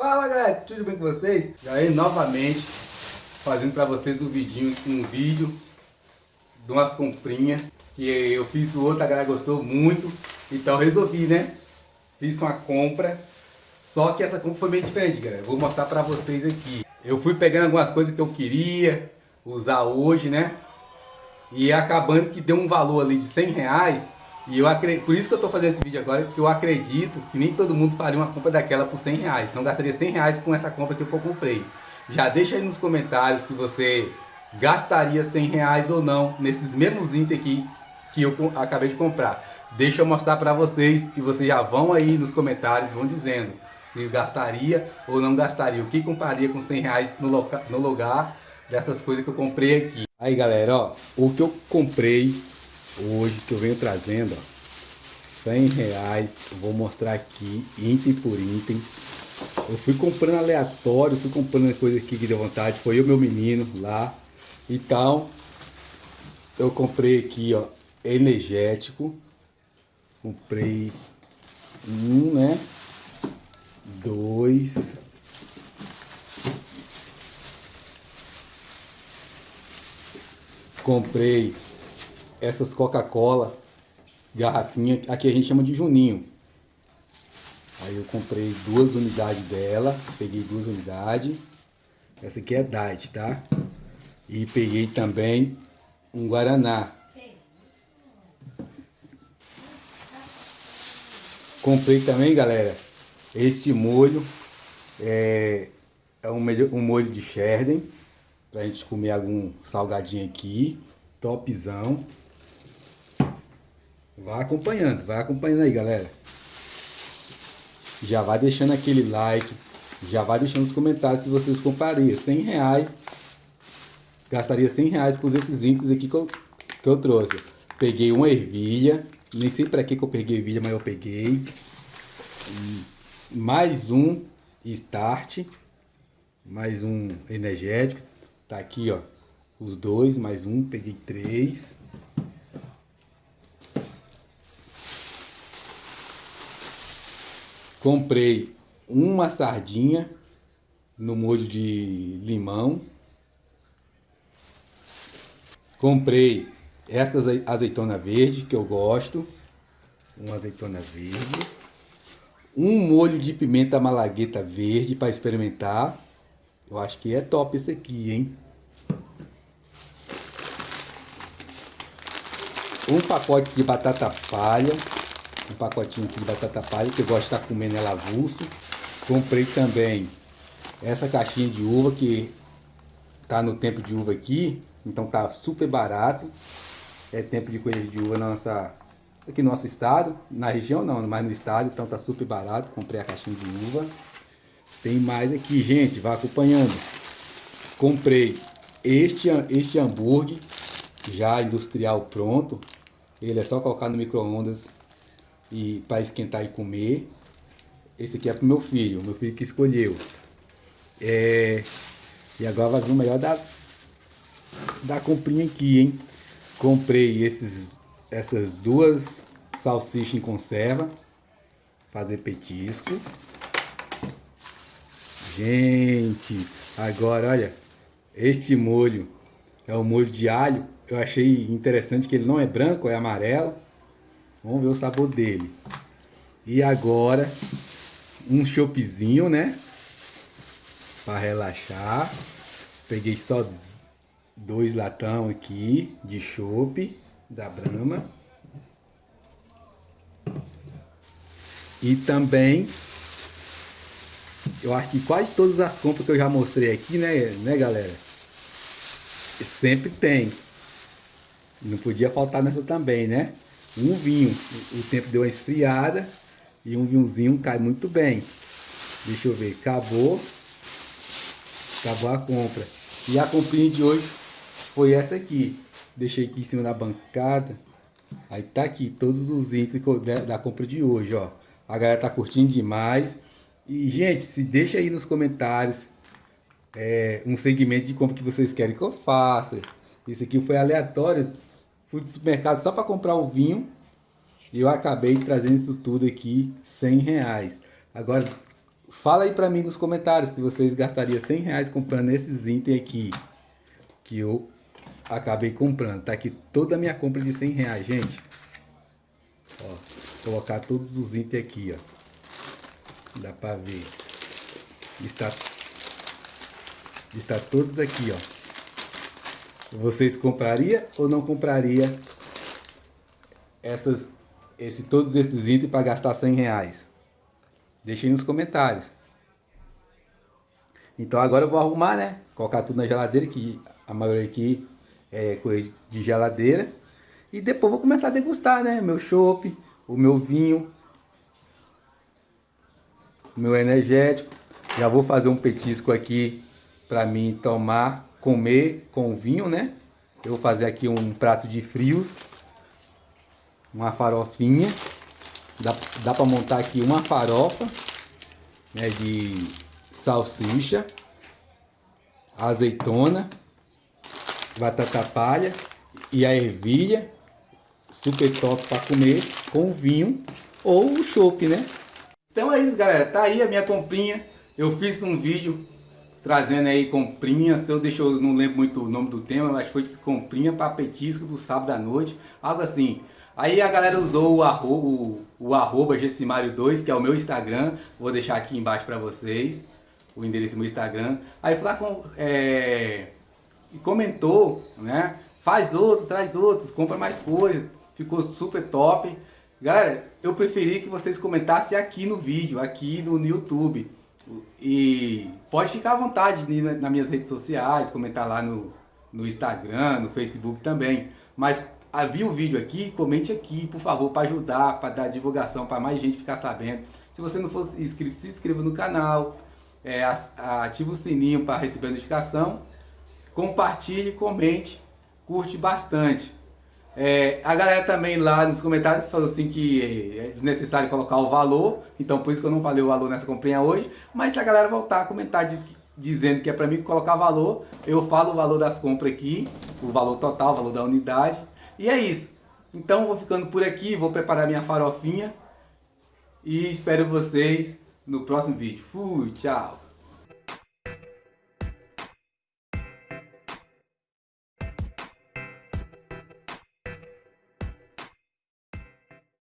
Fala galera, tudo bem com vocês? Aí novamente fazendo para vocês um vidinho, um vídeo de umas comprinhas que eu fiz o outro, a galera gostou muito, então resolvi, né? Fiz uma compra, só que essa compra foi bem diferente, galera. Vou mostrar para vocês aqui. Eu fui pegando algumas coisas que eu queria usar hoje, né? E acabando que deu um valor ali de 100 reais e eu acredito, por isso que eu estou fazendo esse vídeo agora, porque eu acredito que nem todo mundo faria uma compra daquela por 100 reais. Não gastaria 100 reais com essa compra que eu comprei. Já deixa aí nos comentários se você gastaria 100 reais ou não nesses mesmos itens aqui que eu acabei de comprar. Deixa eu mostrar para vocês e vocês já vão aí nos comentários, vão dizendo se gastaria ou não gastaria. O que compraria com 100 reais no, loca, no lugar dessas coisas que eu comprei aqui. Aí galera, ó, o que eu comprei hoje que eu venho trazendo, ó, 100 reais, vou mostrar aqui, item por item. Eu fui comprando aleatório, fui comprando coisa aqui que deu vontade, foi eu meu menino lá. Então, eu comprei aqui, ó, energético. Comprei um, né? Dois. Comprei essas Coca-Cola, garrafinha, aqui a gente chama de Juninho. Aí eu comprei duas unidades dela, peguei duas unidades. Essa aqui é Diet, tá? E peguei também um Guaraná. Comprei também, galera, este molho. É, é um, um molho de Sherden. Pra gente comer algum salgadinho aqui. Topzão. Vai acompanhando, vai acompanhando aí, galera. Já vai deixando aquele like, já vai deixando os comentários se vocês comprariam 100 reais. Gastaria 100 reais com esses itens aqui que eu, que eu trouxe. Peguei uma ervilha, nem sei para que, que eu peguei ervilha, mas eu peguei. Mais um start, mais um energético. Tá aqui, ó, os dois, mais um, peguei três. Comprei uma sardinha no molho de limão. Comprei estas azeitona verde que eu gosto. Uma azeitona verde. Um molho de pimenta malagueta verde para experimentar. Eu acho que é top esse aqui, hein? Um pacote de batata palha um pacotinho aqui de batata palha, que eu gosto de estar comendo ela avulso. Comprei também essa caixinha de uva, que tá no tempo de uva aqui, então tá super barato. É tempo de colher de uva na nossa, aqui no nosso estado, na região não, mas no estado, então tá super barato. Comprei a caixinha de uva. Tem mais aqui, gente, vai acompanhando. Comprei este, este hambúrguer, já industrial pronto. Ele é só colocar no micro-ondas e para esquentar e comer. Esse aqui é pro meu filho, meu filho que escolheu. É, e agora vai vir o melhor da, da comprinha aqui, hein? Comprei esses, essas duas salsichas em conserva. Fazer petisco. Gente, agora olha, este molho é o molho de alho. Eu achei interessante que ele não é branco, é amarelo. Vamos ver o sabor dele. E agora, um choppzinho, né? Para relaxar. Peguei só dois latão aqui de chopp da Brahma. E também, eu acho que quase todas as compras que eu já mostrei aqui, né, né galera? Sempre tem. Não podia faltar nessa também, né? Um vinho. O tempo deu uma esfriada e um vinhozinho cai muito bem. Deixa eu ver, acabou. Acabou a compra. E a comprinha de hoje foi essa aqui. Deixei aqui em cima da bancada. Aí tá aqui todos os itens da compra de hoje, ó. A galera tá curtindo demais. E, gente, se deixa aí nos comentários é, um segmento de compra que vocês querem que eu faça. Isso aqui foi aleatório. Fui do supermercado só para comprar o vinho. E eu acabei trazendo isso tudo aqui 100 reais. Agora, Fala aí pra mim nos comentários se vocês gastariam 100 reais comprando esses itens aqui. Que eu acabei comprando. Tá aqui toda a minha compra de 100 reais, gente. Ó, colocar todos os itens aqui, ó. Dá pra ver. Está, está todos aqui, ó. Vocês compraria ou não compraria essas, esse, todos esses itens para gastar 100 reais? Deixem nos comentários. Então agora eu vou arrumar, né? Colocar tudo na geladeira, que a maioria aqui é coisa de geladeira. E depois vou começar a degustar, né? Meu chopp, o meu vinho, o meu energético. Já vou fazer um petisco aqui para mim tomar, comer com vinho, né? Eu vou fazer aqui um prato de frios, uma farofinha. Dá, dá para montar aqui uma farofa né, de salsicha, azeitona, batata palha e a ervilha. Super top para comer com vinho ou o né? Então é isso, galera. Tá aí a minha comprinha. Eu fiz um vídeo trazendo aí comprinha. Se eu deixo, eu não lembro muito o nome do tema, mas foi comprinha para petisco do sábado à noite. Algo assim. Aí a galera usou o arroba, o, o arroba Gessimário2, que é o meu Instagram. Vou deixar aqui embaixo para vocês o endereço do meu Instagram. Aí lá com, é, comentou, né? Faz outro, traz outros, compra mais coisas. Ficou super top. Galera, eu preferi que vocês comentassem aqui no vídeo, aqui no, no YouTube. E pode ficar à vontade nas minhas redes sociais, comentar lá no, no Instagram, no Facebook também. Mas havia o vídeo aqui, comente aqui, por favor, para ajudar, para dar divulgação, para mais gente ficar sabendo. Se você não for inscrito, se inscreva no canal, é, ative o sininho para receber a notificação, compartilhe, comente, curte bastante. É, a galera também lá nos comentários falou assim que é desnecessário colocar o valor, então por isso que eu não falei o valor nessa comprinha hoje, mas se a galera voltar a comentar diz que, dizendo que é para mim colocar valor, eu falo o valor das compras aqui, o valor total, o valor da unidade, e é isso. Então vou ficando por aqui, vou preparar minha farofinha e espero vocês no próximo vídeo. Fui, tchau!